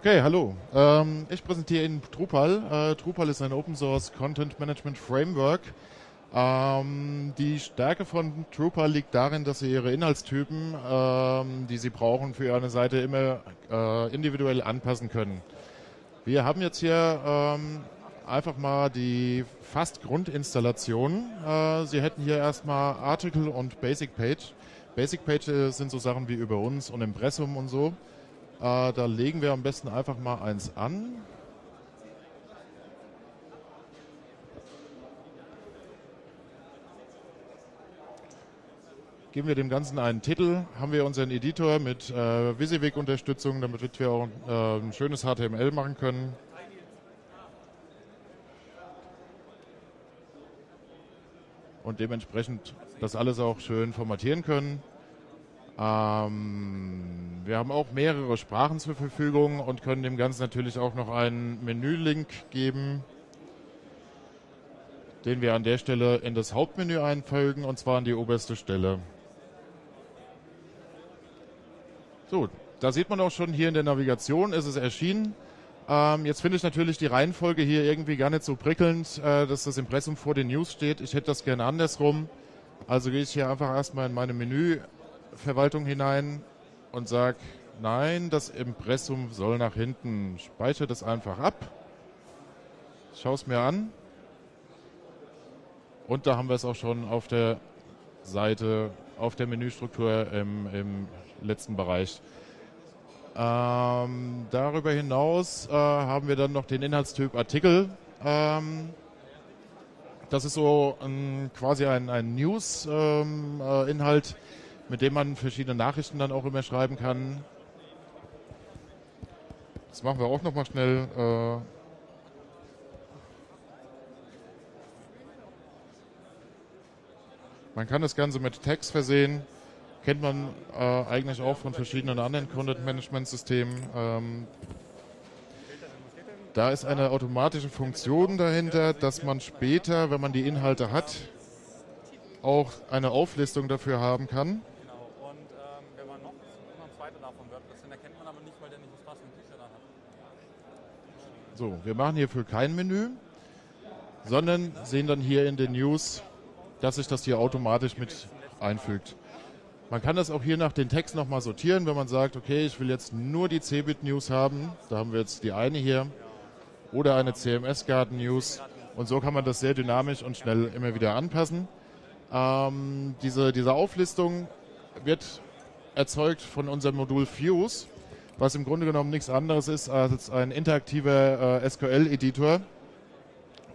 Okay, hallo. Ähm, ich präsentiere Ihnen Drupal. Äh, Drupal ist ein Open Source Content Management Framework. Ähm, die Stärke von Drupal liegt darin, dass Sie Ihre Inhaltstypen, ähm, die Sie brauchen für Ihre Seite, immer äh, individuell anpassen können. Wir haben jetzt hier ähm, einfach mal die fast Grundinstallation. Äh, Sie hätten hier erstmal Article und Basic Page. Basic Page äh, sind so Sachen wie über uns und Impressum und so. Äh, da legen wir am besten einfach mal eins an. Geben wir dem Ganzen einen Titel, haben wir unseren Editor mit äh, WYSIWYG-Unterstützung, damit wir auch äh, ein schönes HTML machen können. Und dementsprechend das alles auch schön formatieren können. Ähm, wir haben auch mehrere Sprachen zur Verfügung und können dem Ganzen natürlich auch noch einen Menülink geben, den wir an der Stelle in das Hauptmenü einfügen und zwar an die oberste Stelle. So, da sieht man auch schon hier in der Navigation, ist es erschienen. Ähm, jetzt finde ich natürlich die Reihenfolge hier irgendwie gar nicht so prickelnd, äh, dass das Impressum vor den News steht. Ich hätte das gerne andersrum. Also gehe ich hier einfach erstmal in meine Menü Verwaltung hinein und sage, nein, das Impressum soll nach hinten. Speichere das einfach ab. Schau es mir an. Und da haben wir es auch schon auf der Seite, auf der Menüstruktur im, im letzten Bereich. Ähm, darüber hinaus äh, haben wir dann noch den Inhaltstyp Artikel. Ähm, das ist so ein, quasi ein, ein News-Inhalt. Ähm, äh, mit dem man verschiedene Nachrichten dann auch immer schreiben kann. Das machen wir auch nochmal schnell. Äh man kann das Ganze mit Text versehen. Kennt man äh, eigentlich auch von verschiedenen anderen Content-Management-Systemen. Ähm da ist eine automatische Funktion dahinter, dass man später, wenn man die Inhalte hat, auch eine Auflistung dafür haben kann. So, wir machen hierfür kein Menü, sondern sehen dann hier in den News, dass sich das hier automatisch mit einfügt. Man kann das auch hier nach den Text nochmal sortieren, wenn man sagt, okay, ich will jetzt nur die Cebit News haben. Da haben wir jetzt die eine hier. Oder eine CMS Garden News. Und so kann man das sehr dynamisch und schnell immer wieder anpassen. Ähm, diese, diese Auflistung wird erzeugt von unserem Modul Fuse was im Grunde genommen nichts anderes ist als ein interaktiver äh, SQL-Editor,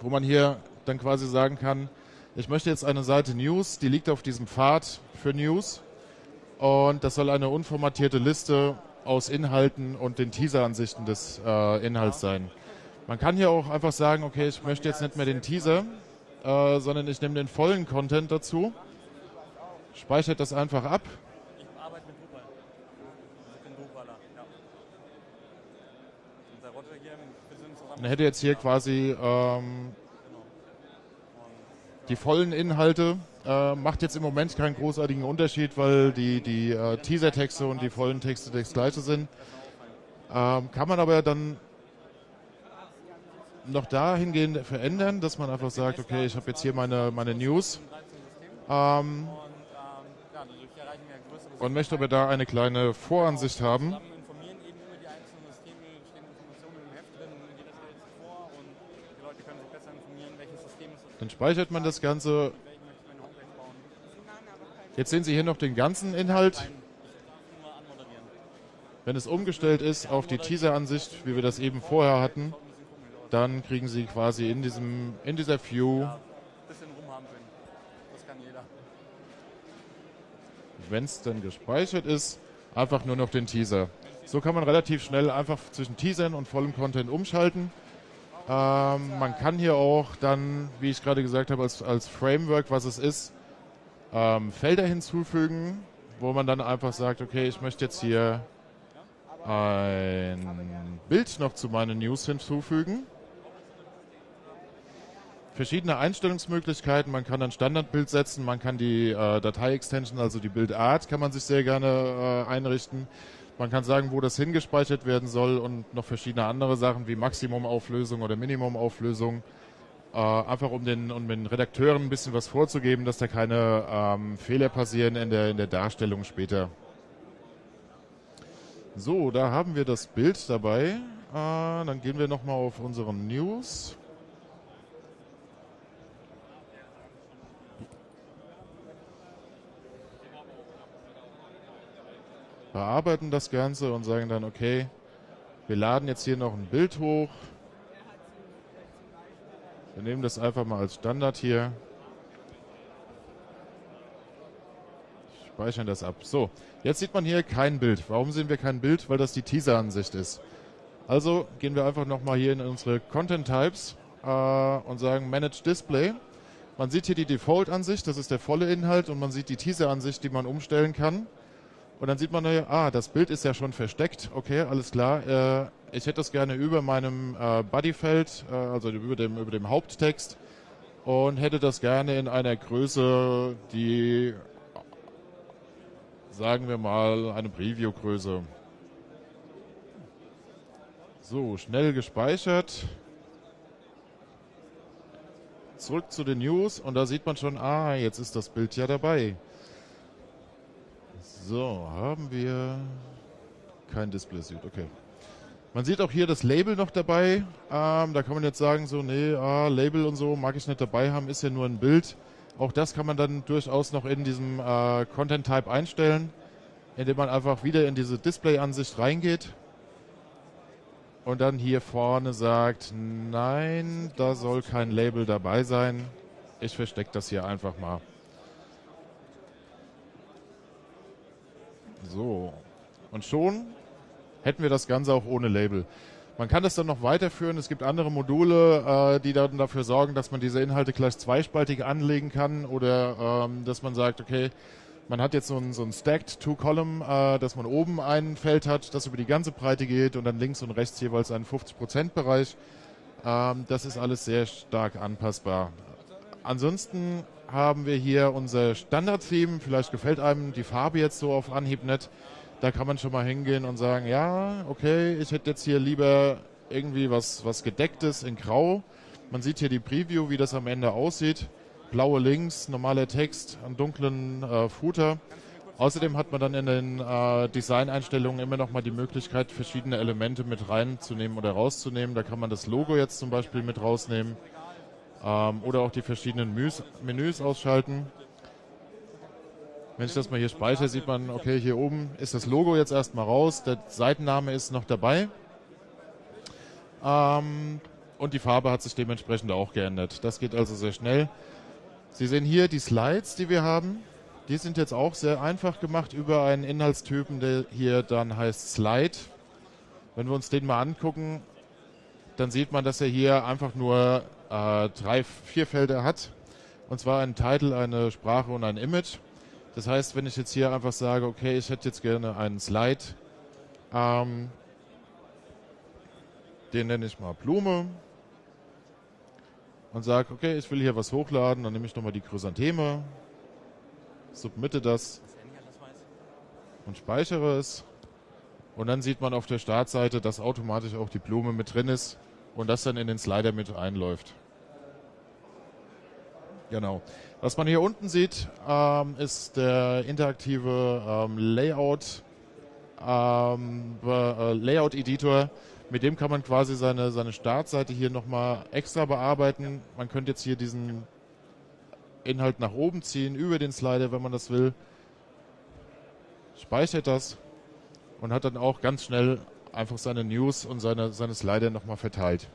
wo man hier dann quasi sagen kann, ich möchte jetzt eine Seite News, die liegt auf diesem Pfad für News und das soll eine unformatierte Liste aus Inhalten und den Teaser-Ansichten des äh, Inhalts sein. Man kann hier auch einfach sagen, okay, ich möchte jetzt nicht mehr den Teaser, äh, sondern ich nehme den vollen Content dazu, speichere das einfach ab Man hätte jetzt hier quasi ähm, die vollen Inhalte. Äh, macht jetzt im Moment keinen großartigen Unterschied, weil die, die äh, Teaser-Texte und die vollen Texte das gleiche sind. Ähm, kann man aber dann noch dahingehend verändern, dass man einfach sagt, okay, ich habe jetzt hier meine, meine News ähm, und möchte aber da eine kleine Voransicht haben. Dann speichert man das Ganze. Jetzt sehen Sie hier noch den ganzen Inhalt. Wenn es umgestellt ist auf die Teaser-Ansicht, wie wir das eben vorher hatten, dann kriegen Sie quasi in, diesem, in dieser View wenn es dann gespeichert ist, einfach nur noch den Teaser. So kann man relativ schnell einfach zwischen Teasern und vollem Content umschalten. Ähm, man kann hier auch dann, wie ich gerade gesagt habe, als, als Framework, was es ist, ähm, Felder hinzufügen, wo man dann einfach sagt, okay, ich möchte jetzt hier ein Bild noch zu meinen News hinzufügen. Verschiedene Einstellungsmöglichkeiten. Man kann ein Standardbild setzen, man kann die äh, Datei-Extension, also die Bildart, kann man sich sehr gerne äh, einrichten. Man kann sagen, wo das hingespeichert werden soll und noch verschiedene andere Sachen wie Maximumauflösung oder Minimumauflösung. Äh, einfach um den, um den Redakteuren ein bisschen was vorzugeben, dass da keine ähm, Fehler passieren in der, in der Darstellung später. So, da haben wir das Bild dabei. Äh, dann gehen wir nochmal auf unsere News. Bearbeiten das Ganze und sagen dann, okay, wir laden jetzt hier noch ein Bild hoch. Wir nehmen das einfach mal als Standard hier. Speichern das ab. So, jetzt sieht man hier kein Bild. Warum sehen wir kein Bild? Weil das die Teaser-Ansicht ist. Also gehen wir einfach nochmal hier in unsere Content Types äh, und sagen Manage Display. Man sieht hier die Default-Ansicht, das ist der volle Inhalt und man sieht die Teaser-Ansicht, die man umstellen kann. Und dann sieht man, ah, das Bild ist ja schon versteckt. Okay, alles klar. Äh, ich hätte das gerne über meinem äh, Bodyfeld, äh, also über dem, über dem Haupttext und hätte das gerne in einer Größe, die, sagen wir mal, eine Preview-Größe. So, schnell gespeichert. Zurück zu den News und da sieht man schon, ah, jetzt ist das Bild ja dabei. So, haben wir kein Display Suit, okay. Man sieht auch hier das Label noch dabei. Ähm, da kann man jetzt sagen, so, nee, ah, Label und so mag ich nicht dabei haben, ist ja nur ein Bild. Auch das kann man dann durchaus noch in diesem äh, Content Type einstellen, indem man einfach wieder in diese Display-Ansicht reingeht und dann hier vorne sagt, nein, da soll kein Label dabei sein. Ich verstecke das hier einfach mal. So. Und schon hätten wir das Ganze auch ohne Label. Man kann das dann noch weiterführen. Es gibt andere Module, äh, die dann dafür sorgen, dass man diese Inhalte gleich zweispaltig anlegen kann oder ähm, dass man sagt, okay, man hat jetzt so ein, so ein Stacked Two-Column, äh, dass man oben ein Feld hat, das über die ganze Breite geht und dann links und rechts jeweils einen 50%-Bereich. Ähm, das ist alles sehr stark anpassbar. Ansonsten haben wir hier unser Standard-Theme. Vielleicht gefällt einem die Farbe jetzt so auf Anhieb nicht. Da kann man schon mal hingehen und sagen, ja, okay, ich hätte jetzt hier lieber irgendwie was, was Gedecktes in Grau. Man sieht hier die Preview, wie das am Ende aussieht. Blaue Links, normaler Text, einen dunklen äh, Footer. Außerdem hat man dann in den äh, Design-Einstellungen immer noch mal die Möglichkeit, verschiedene Elemente mit reinzunehmen oder rauszunehmen. Da kann man das Logo jetzt zum Beispiel mit rausnehmen ähm, oder auch die verschiedenen Menüs, Menüs ausschalten. Wenn ich das mal hier speichere, sieht man, okay, hier oben ist das Logo jetzt erstmal raus, der Seitenname ist noch dabei. Ähm, und die Farbe hat sich dementsprechend auch geändert. Das geht also sehr schnell. Sie sehen hier die Slides, die wir haben. Die sind jetzt auch sehr einfach gemacht über einen Inhaltstypen, der hier dann heißt Slide. Wenn wir uns den mal angucken, dann sieht man, dass er hier einfach nur äh, drei, vier Felder hat. Und zwar ein Titel, eine Sprache und ein Image. Das heißt, wenn ich jetzt hier einfach sage, okay, ich hätte jetzt gerne einen Slide, ähm, den nenne ich mal Blume und sage, okay, ich will hier was hochladen, dann nehme ich nochmal die Chrysantheme, submitte das und speichere es. Und dann sieht man auf der Startseite, dass automatisch auch die Blume mit drin ist und das dann in den Slider mit einläuft. Genau. Was man hier unten sieht, ähm, ist der interaktive ähm, Layout, ähm, äh, Layout-Editor. Mit dem kann man quasi seine, seine Startseite hier nochmal extra bearbeiten. Man könnte jetzt hier diesen Inhalt nach oben ziehen, über den Slider, wenn man das will. Speichert das und hat dann auch ganz schnell einfach seine News und seine, seine Slider nochmal verteilt.